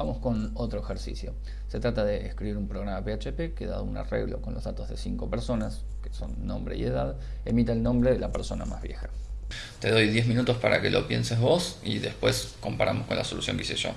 Vamos con otro ejercicio. Se trata de escribir un programa PHP que dado un arreglo con los datos de cinco personas, que son nombre y edad, emita el nombre de la persona más vieja. Te doy 10 minutos para que lo pienses vos y después comparamos con la solución que hice yo.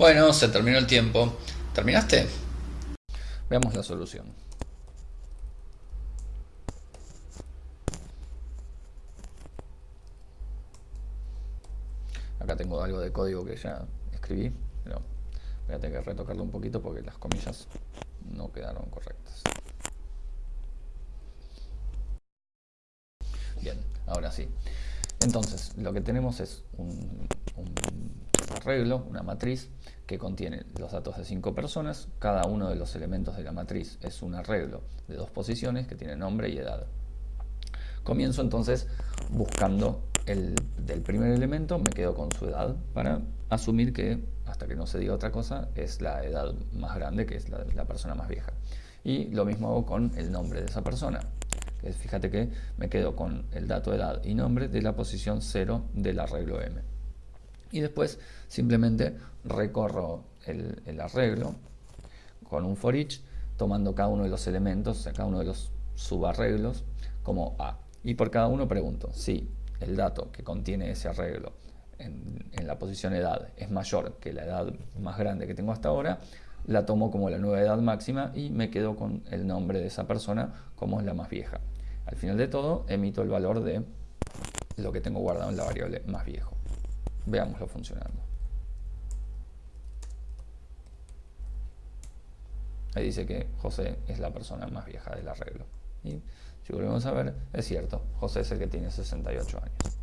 Bueno, se terminó el tiempo. ¿Terminaste? Veamos la solución. Acá tengo algo de código que ya escribí, pero voy a tener que retocarlo un poquito porque las comillas no quedaron correctas. Bien, ahora sí. Entonces, lo que tenemos es un, arreglo, una matriz, que contiene los datos de cinco personas. Cada uno de los elementos de la matriz es un arreglo de dos posiciones que tiene nombre y edad. Comienzo entonces buscando el del primer elemento, me quedo con su edad para asumir que, hasta que no se diga otra cosa, es la edad más grande, que es la, persona más vieja. Y lo mismo hago con el nombre de esa persona fíjate que me quedo con el dato edad y nombre de la posición 0 del arreglo M. Y después simplemente recorro el, arreglo con un for each, tomando cada uno de los elementos, cada uno de los subarreglos como A. Y por cada uno pregunto si el dato que contiene ese arreglo en, en, la posición edad es mayor que la edad más grande que tengo hasta ahora, la tomo como la nueva edad máxima y me quedo con el nombre de esa persona como la más vieja. Al final de todo, emito el valor de lo que tengo guardado en la variable más viejo. Veámoslo funcionando. Ahí dice que José es la persona más vieja del arreglo. Y si volvemos a ver, es cierto, José es el que tiene 68 años.